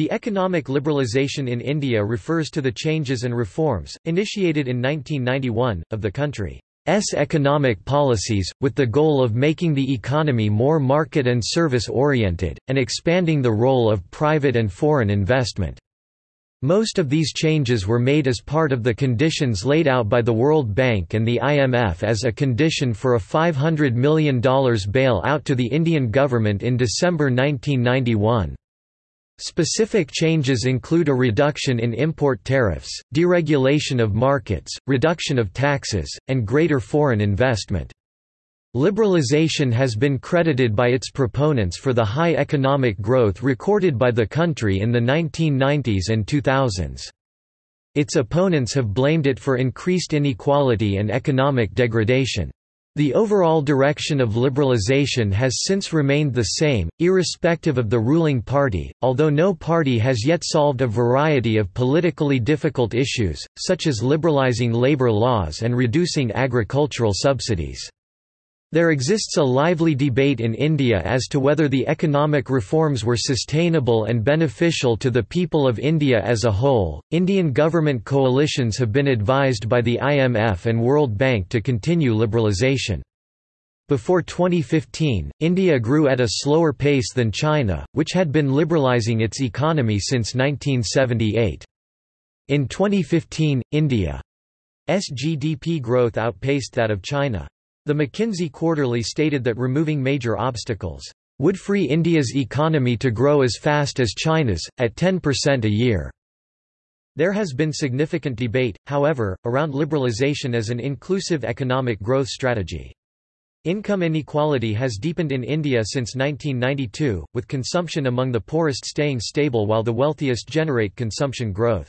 The economic liberalisation in India refers to the changes and reforms, initiated in 1991, of the country's economic policies, with the goal of making the economy more market and service-oriented, and expanding the role of private and foreign investment. Most of these changes were made as part of the conditions laid out by the World Bank and the IMF as a condition for a $500 million bail-out to the Indian government in December 1991. Specific changes include a reduction in import tariffs, deregulation of markets, reduction of taxes, and greater foreign investment. Liberalization has been credited by its proponents for the high economic growth recorded by the country in the 1990s and 2000s. Its opponents have blamed it for increased inequality and economic degradation. The overall direction of liberalization has since remained the same, irrespective of the ruling party, although no party has yet solved a variety of politically difficult issues, such as liberalizing labor laws and reducing agricultural subsidies. There exists a lively debate in India as to whether the economic reforms were sustainable and beneficial to the people of India as a whole. Indian government coalitions have been advised by the IMF and World Bank to continue liberalisation. Before 2015, India grew at a slower pace than China, which had been liberalising its economy since 1978. In 2015, India's GDP growth outpaced that of China. The McKinsey Quarterly stated that removing major obstacles would free India's economy to grow as fast as China's, at 10% a year. There has been significant debate, however, around liberalization as an inclusive economic growth strategy. Income inequality has deepened in India since 1992, with consumption among the poorest staying stable while the wealthiest generate consumption growth.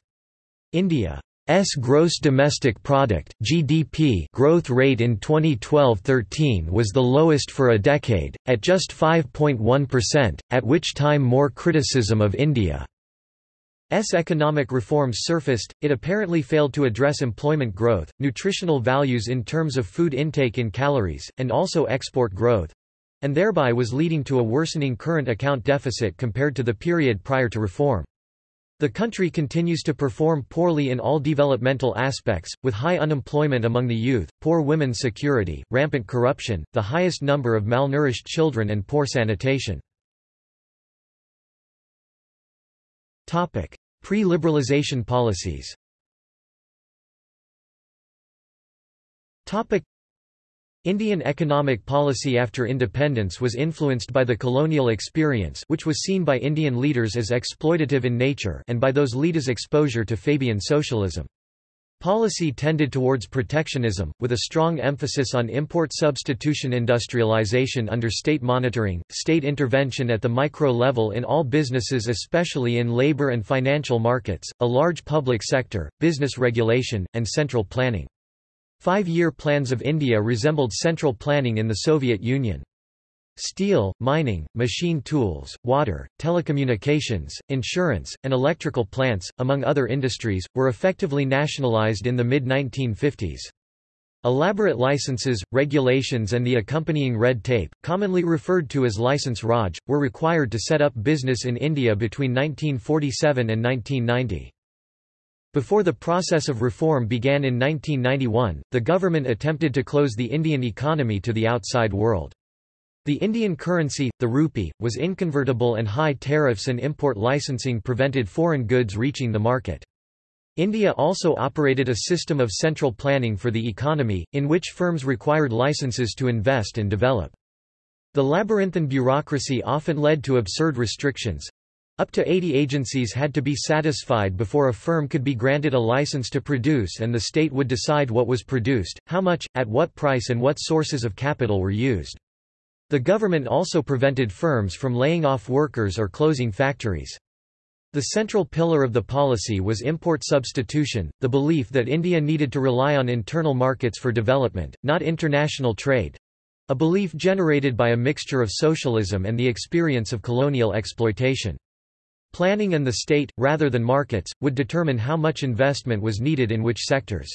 India S gross domestic product (GDP) growth rate in 2012-13 was the lowest for a decade at just 5.1%, at which time more criticism of India's economic reforms surfaced. It apparently failed to address employment growth, nutritional values in terms of food intake in calories, and also export growth, and thereby was leading to a worsening current account deficit compared to the period prior to reform. The country continues to perform poorly in all developmental aspects, with high unemployment among the youth, poor women's security, rampant corruption, the highest number of malnourished children and poor sanitation. Pre-liberalization policies Indian economic policy after independence was influenced by the colonial experience which was seen by Indian leaders as exploitative in nature and by those leaders' exposure to Fabian socialism. Policy tended towards protectionism, with a strong emphasis on import substitution industrialization under state monitoring, state intervention at the micro level in all businesses especially in labor and financial markets, a large public sector, business regulation, and central planning. Five-year plans of India resembled central planning in the Soviet Union. Steel, mining, machine tools, water, telecommunications, insurance, and electrical plants, among other industries, were effectively nationalized in the mid-1950s. Elaborate licenses, regulations and the accompanying red tape, commonly referred to as License Raj, were required to set up business in India between 1947 and 1990. Before the process of reform began in 1991, the government attempted to close the Indian economy to the outside world. The Indian currency, the rupee, was inconvertible and high tariffs and import licensing prevented foreign goods reaching the market. India also operated a system of central planning for the economy, in which firms required licenses to invest and develop. The labyrinthine bureaucracy often led to absurd restrictions, up to 80 agencies had to be satisfied before a firm could be granted a license to produce and the state would decide what was produced, how much, at what price and what sources of capital were used. The government also prevented firms from laying off workers or closing factories. The central pillar of the policy was import substitution, the belief that India needed to rely on internal markets for development, not international trade—a belief generated by a mixture of socialism and the experience of colonial exploitation. Planning and the state, rather than markets, would determine how much investment was needed in which sectors.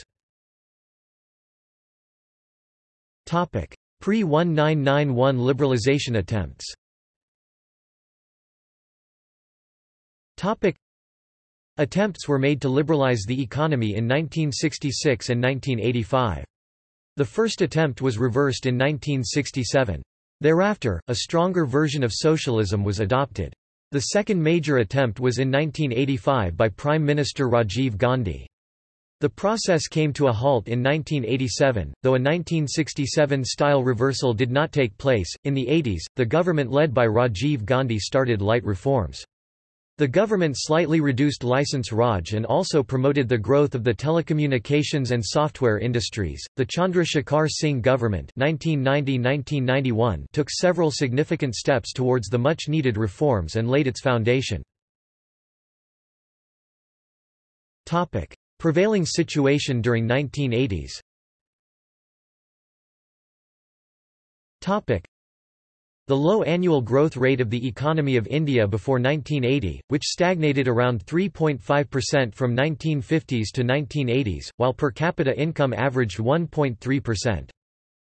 Pre-1991 liberalization attempts. Attempts were made to liberalize the economy in 1966 and 1985. The first attempt was reversed in 1967. Thereafter, a stronger version of socialism was adopted. The second major attempt was in 1985 by Prime Minister Rajiv Gandhi. The process came to a halt in 1987, though a 1967-style reversal did not take place. In the 80s, the government led by Rajiv Gandhi started light reforms. The government slightly reduced license Raj and also promoted the growth of the telecommunications and software industries. The Chandra Shekhar Singh government (1990–1991) took several significant steps towards the much-needed reforms and laid its foundation. Topic: Prevailing situation during 1980s. Topic: the low annual growth rate of the economy of India before 1980, which stagnated around 3.5% from 1950s to 1980s, while per capita income averaged 1.3%.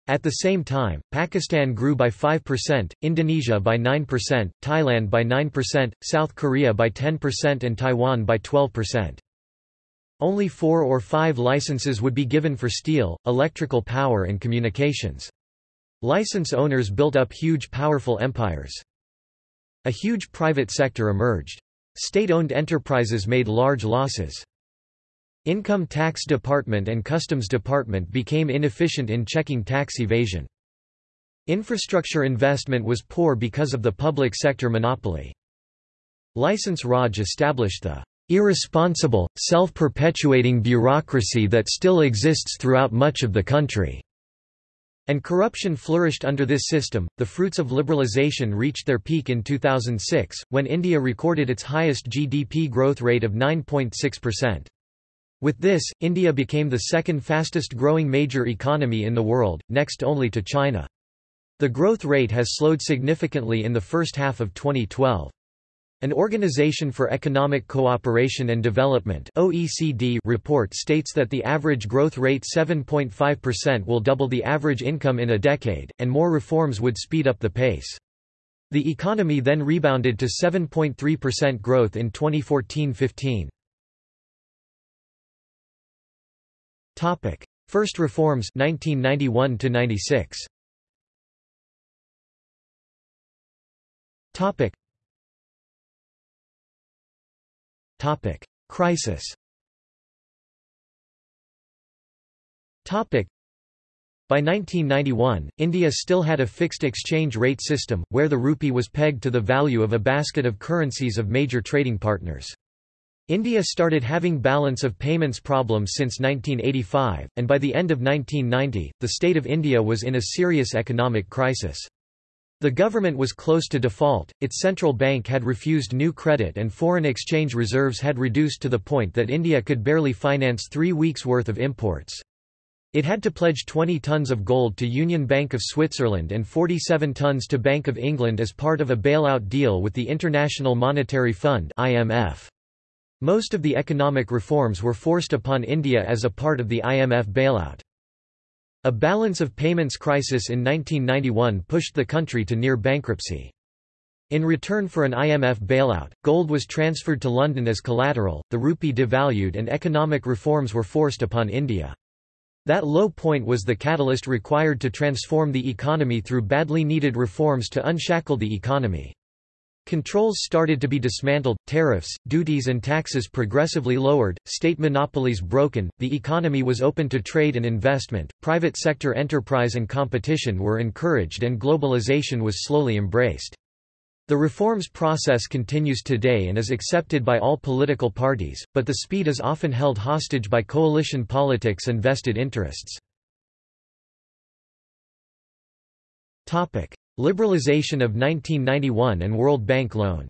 At the same time, Pakistan grew by 5%, Indonesia by 9%, Thailand by 9%, South Korea by 10% and Taiwan by 12%. Only four or five licenses would be given for steel, electrical power and communications. License owners built up huge powerful empires. A huge private sector emerged. State-owned enterprises made large losses. Income tax department and customs department became inefficient in checking tax evasion. Infrastructure investment was poor because of the public sector monopoly. License Raj established the irresponsible, self-perpetuating bureaucracy that still exists throughout much of the country. And corruption flourished under this system. The fruits of liberalization reached their peak in 2006, when India recorded its highest GDP growth rate of 9.6%. With this, India became the second fastest growing major economy in the world, next only to China. The growth rate has slowed significantly in the first half of 2012. An Organization for Economic Cooperation and Development (OECD) report states that the average growth rate 7.5% will double the average income in a decade, and more reforms would speed up the pace. The economy then rebounded to 7.3% growth in 2014-15. Topic: First reforms 1991 to 96. Topic: Topic: Crisis. Topic: By 1991, India still had a fixed exchange rate system, where the rupee was pegged to the value of a basket of currencies of major trading partners. India started having balance of payments problems since 1985, and by the end of 1990, the state of India was in a serious economic crisis. The government was close to default, its central bank had refused new credit and foreign exchange reserves had reduced to the point that India could barely finance three weeks' worth of imports. It had to pledge 20 tons of gold to Union Bank of Switzerland and 47 tons to Bank of England as part of a bailout deal with the International Monetary Fund IMF. Most of the economic reforms were forced upon India as a part of the IMF bailout. A balance of payments crisis in 1991 pushed the country to near bankruptcy. In return for an IMF bailout, gold was transferred to London as collateral, the rupee devalued and economic reforms were forced upon India. That low point was the catalyst required to transform the economy through badly needed reforms to unshackle the economy. Controls started to be dismantled, tariffs, duties and taxes progressively lowered, state monopolies broken, the economy was open to trade and investment, private sector enterprise and competition were encouraged and globalization was slowly embraced. The reforms process continues today and is accepted by all political parties, but the speed is often held hostage by coalition politics and vested interests. Liberalization of 1991 and World Bank loan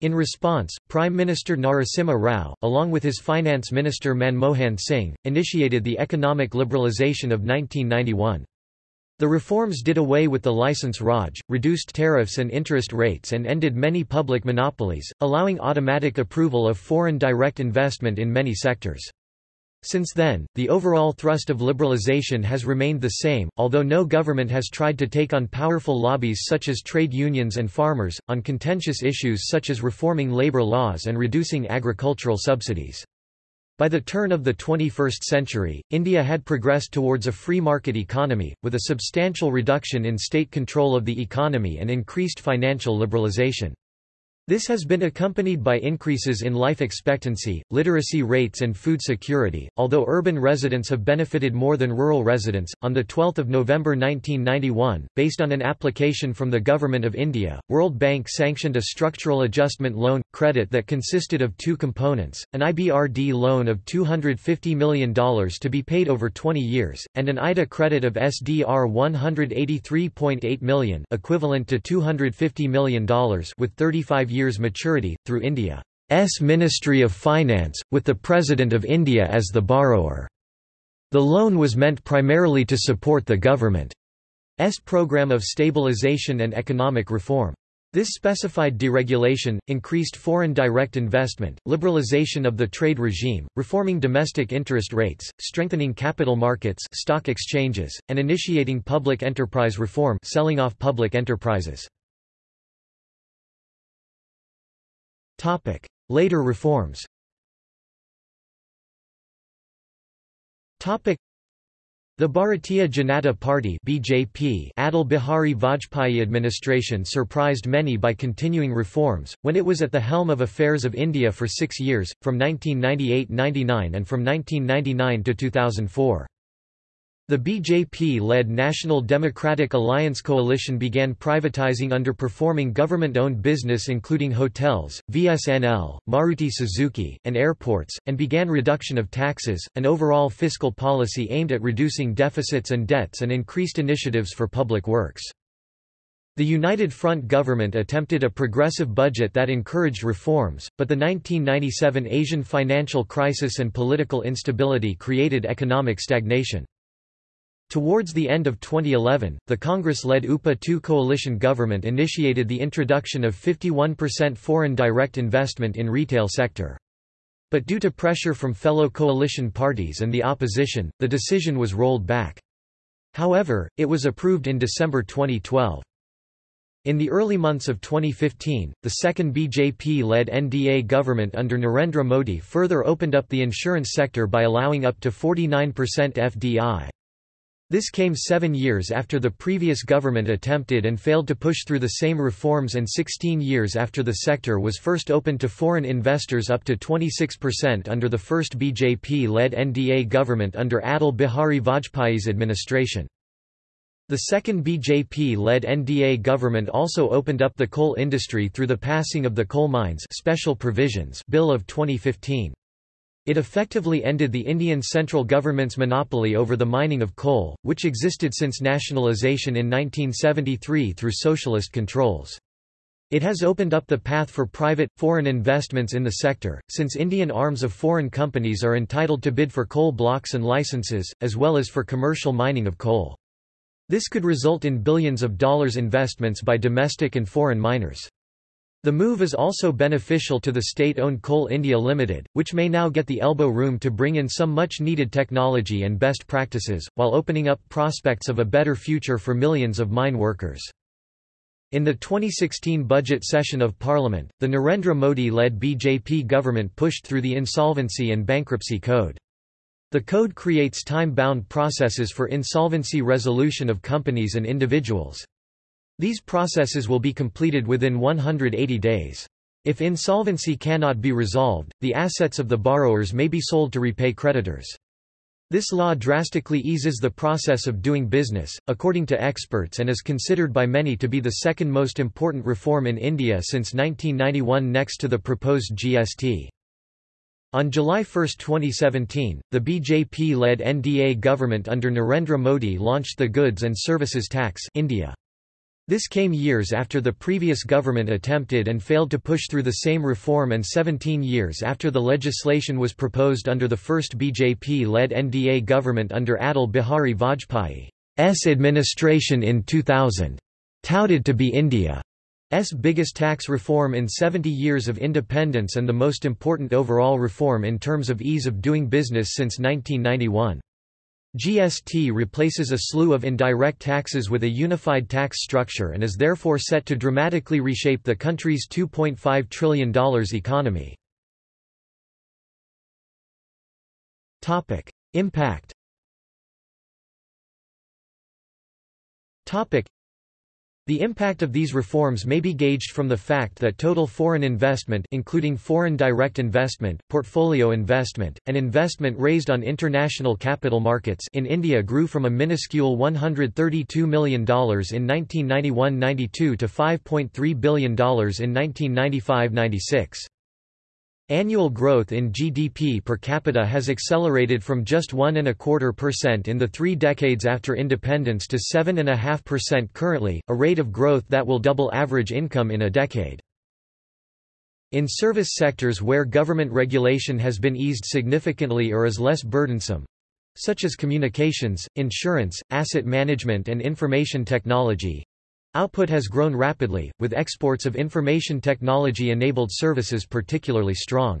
in response, Prime Minister Narasimha Rao, along with his Finance Minister Manmohan Singh, initiated the economic liberalisation of 1991. The reforms did away with the license Raj, reduced tariffs and interest rates and ended many public monopolies, allowing automatic approval of foreign direct investment in many sectors. Since then, the overall thrust of liberalization has remained the same, although no government has tried to take on powerful lobbies such as trade unions and farmers, on contentious issues such as reforming labor laws and reducing agricultural subsidies. By the turn of the 21st century, India had progressed towards a free market economy, with a substantial reduction in state control of the economy and increased financial liberalization. This has been accompanied by increases in life expectancy, literacy rates, and food security. Although urban residents have benefited more than rural residents, on the 12th of November 1991, based on an application from the Government of India, World Bank sanctioned a structural adjustment loan credit that consisted of two components: an IBRD loan of $250 million to be paid over 20 years, and an IDA credit of SDR 183.8 million, equivalent to $250 million, with 35 years maturity, through India's Ministry of Finance, with the President of India as the borrower. The loan was meant primarily to support the government's program of stabilization and economic reform. This specified deregulation, increased foreign direct investment, liberalization of the trade regime, reforming domestic interest rates, strengthening capital markets stock exchanges, and initiating public enterprise reform selling off public enterprises. Later reforms. The Bharatiya Janata Party (BJP) Atal Bihari Vajpayee administration surprised many by continuing reforms, when it was at the helm of affairs of India for six years, from 1998–99 and from 1999 to 2004. The BJP-led National Democratic Alliance coalition began privatizing underperforming government-owned business including hotels, VSNL, Maruti Suzuki, and airports, and began reduction of taxes, an overall fiscal policy aimed at reducing deficits and debts and increased initiatives for public works. The United Front government attempted a progressive budget that encouraged reforms, but the 1997 Asian financial crisis and political instability created economic stagnation. Towards the end of 2011, the Congress-led UPA-2 coalition government initiated the introduction of 51% foreign direct investment in retail sector. But due to pressure from fellow coalition parties and the opposition, the decision was rolled back. However, it was approved in December 2012. In the early months of 2015, the second BJP-led NDA government under Narendra Modi further opened up the insurance sector by allowing up to 49% FDI. This came seven years after the previous government attempted and failed to push through the same reforms and 16 years after the sector was first opened to foreign investors up to 26% under the first BJP-led NDA government under Atal Bihari Vajpayee's administration. The second BJP-led NDA government also opened up the coal industry through the passing of the Coal Mines Special Provisions Bill of 2015. It effectively ended the Indian central government's monopoly over the mining of coal, which existed since nationalisation in 1973 through socialist controls. It has opened up the path for private, foreign investments in the sector, since Indian arms of foreign companies are entitled to bid for coal blocks and licenses, as well as for commercial mining of coal. This could result in billions of dollars investments by domestic and foreign miners. The move is also beneficial to the state-owned Coal India Limited, which may now get the elbow room to bring in some much-needed technology and best practices, while opening up prospects of a better future for millions of mine workers. In the 2016 budget session of Parliament, the Narendra Modi-led BJP government pushed through the Insolvency and Bankruptcy Code. The code creates time-bound processes for insolvency resolution of companies and individuals. These processes will be completed within 180 days. If insolvency cannot be resolved, the assets of the borrowers may be sold to repay creditors. This law drastically eases the process of doing business, according to experts and is considered by many to be the second most important reform in India since 1991 next to the proposed GST. On July 1, 2017, the BJP-led NDA government under Narendra Modi launched the Goods and Services Tax India. This came years after the previous government attempted and failed to push through the same reform and 17 years after the legislation was proposed under the first BJP-led NDA government under Atal Bihari Vajpayee's administration in 2000. Touted to be India's biggest tax reform in 70 years of independence and the most important overall reform in terms of ease of doing business since 1991. GST replaces a slew of indirect taxes with a unified tax structure and is therefore set to dramatically reshape the country's $2.5 trillion economy. Impact the impact of these reforms may be gauged from the fact that total foreign investment including foreign direct investment, portfolio investment, and investment raised on international capital markets in India grew from a minuscule $132 million in 1991–92 to $5.3 billion in 1995–96. Annual growth in GDP per capita has accelerated from just 1.25% in the three decades after independence to 7.5% currently, a rate of growth that will double average income in a decade. In service sectors where government regulation has been eased significantly or is less burdensome, such as communications, insurance, asset management and information technology, Output has grown rapidly, with exports of information technology-enabled services particularly strong.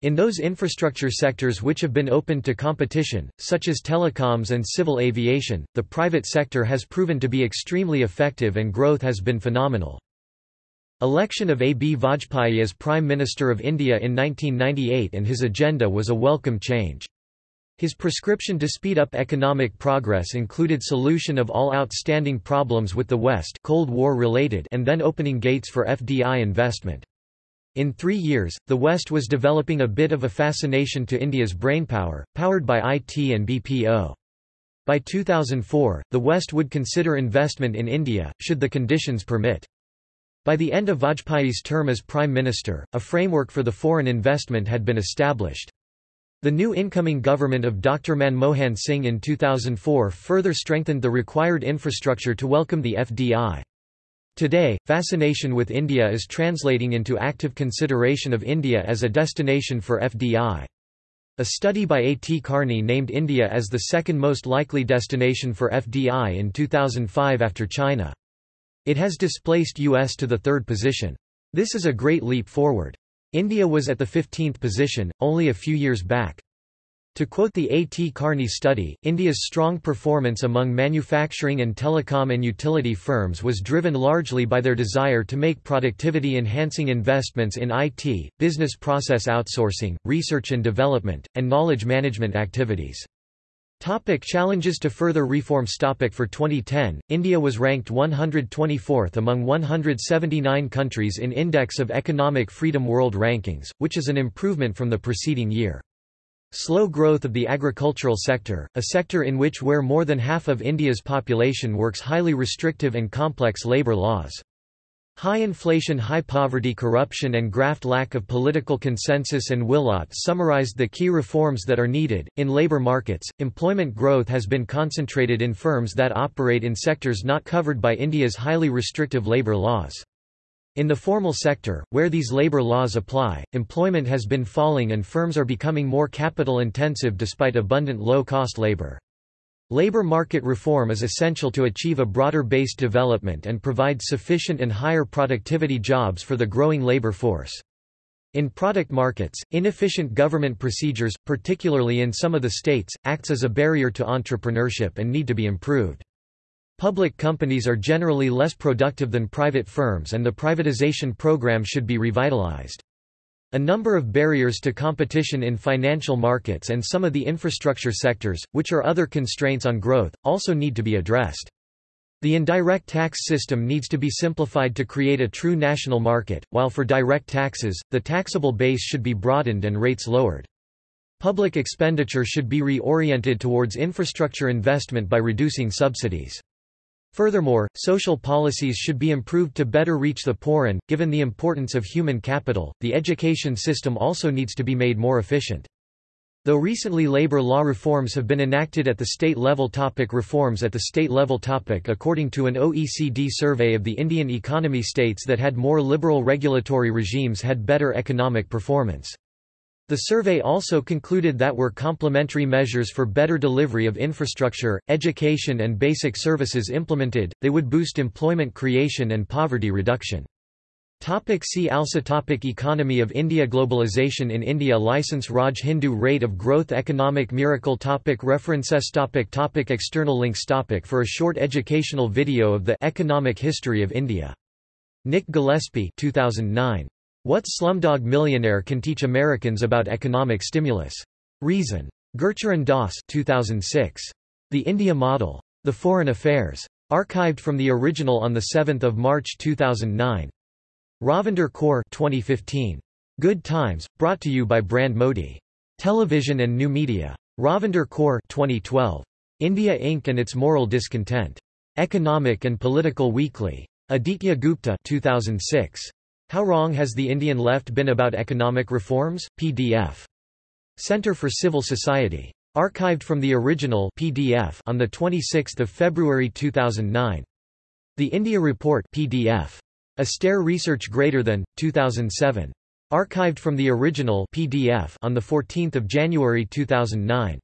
In those infrastructure sectors which have been opened to competition, such as telecoms and civil aviation, the private sector has proven to be extremely effective and growth has been phenomenal. Election of A. B. Vajpayee as Prime Minister of India in 1998 and his agenda was a welcome change. His prescription to speed up economic progress included solution of all outstanding problems with the West Cold War related and then opening gates for FDI investment. In three years, the West was developing a bit of a fascination to India's brainpower, powered by IT and BPO. By 2004, the West would consider investment in India, should the conditions permit. By the end of Vajpayee's term as Prime Minister, a framework for the foreign investment had been established. The new incoming government of Dr. Manmohan Singh in 2004 further strengthened the required infrastructure to welcome the FDI. Today, fascination with India is translating into active consideration of India as a destination for FDI. A study by A. T. Kearney named India as the second most likely destination for FDI in 2005 after China. It has displaced US to the third position. This is a great leap forward. India was at the 15th position, only a few years back. To quote the A. T. Kearney study, India's strong performance among manufacturing and telecom and utility firms was driven largely by their desire to make productivity-enhancing investments in IT, business process outsourcing, research and development, and knowledge management activities. Topic challenges to further reforms Topic For 2010, India was ranked 124th among 179 countries in Index of Economic Freedom World Rankings, which is an improvement from the preceding year. Slow growth of the agricultural sector, a sector in which where more than half of India's population works highly restrictive and complex labour laws. High inflation high poverty corruption and graft lack of political consensus and willout summarized the key reforms that are needed. In labor markets, employment growth has been concentrated in firms that operate in sectors not covered by India's highly restrictive labor laws. In the formal sector, where these labor laws apply, employment has been falling and firms are becoming more capital intensive despite abundant low-cost labor. Labor market reform is essential to achieve a broader-based development and provide sufficient and higher productivity jobs for the growing labor force. In product markets, inefficient government procedures, particularly in some of the states, acts as a barrier to entrepreneurship and need to be improved. Public companies are generally less productive than private firms and the privatization program should be revitalized. A number of barriers to competition in financial markets and some of the infrastructure sectors, which are other constraints on growth, also need to be addressed. The indirect tax system needs to be simplified to create a true national market, while for direct taxes, the taxable base should be broadened and rates lowered. Public expenditure should be reoriented towards infrastructure investment by reducing subsidies. Furthermore, social policies should be improved to better reach the poor and, given the importance of human capital, the education system also needs to be made more efficient. Though recently labor law reforms have been enacted at the state level topic reforms at the state level topic according to an OECD survey of the Indian economy states that had more liberal regulatory regimes had better economic performance. The survey also concluded that were complementary measures for better delivery of infrastructure, education and basic services implemented, they would boost employment creation and poverty reduction. Topic see also topic Economy of India Globalization in India License Raj Hindu Rate of Growth Economic Miracle topic References topic topic External links topic For a short educational video of the Economic History of India. Nick Gillespie 2009. What Slumdog Millionaire Can Teach Americans About Economic Stimulus. Reason. Gurcharan Das 2006. The India Model. The Foreign Affairs. Archived from the original on 7 March 2009. Ravinder Kaur 2015. Good Times, brought to you by Brand Modi. Television and New Media. Ravinder Kaur 2012. India Inc. and its Moral Discontent. Economic and Political Weekly. Aditya Gupta 2006. How Wrong Has the Indian Left Been About Economic Reforms? PDF. Center for Civil Society. Archived from the original PDF on 26 February 2009. The India Report PDF. Aster Research Greater Than, 2007. Archived from the original PDF on 14 January 2009.